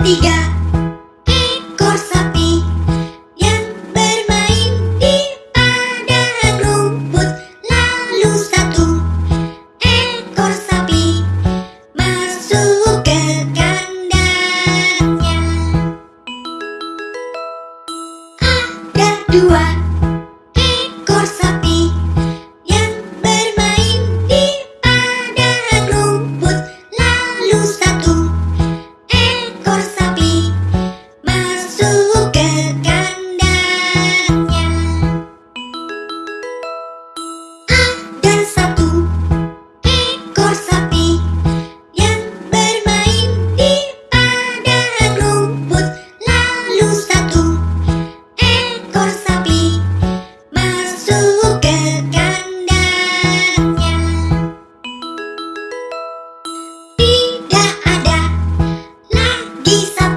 tiga. Ekor sapi yang bermain di padang rumput lalu satu. Ekor sapi masuk ke kandangnya. Ada dua.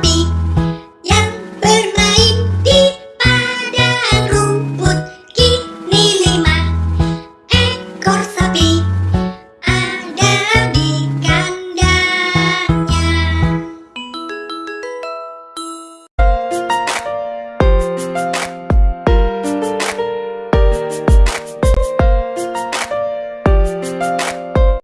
Be.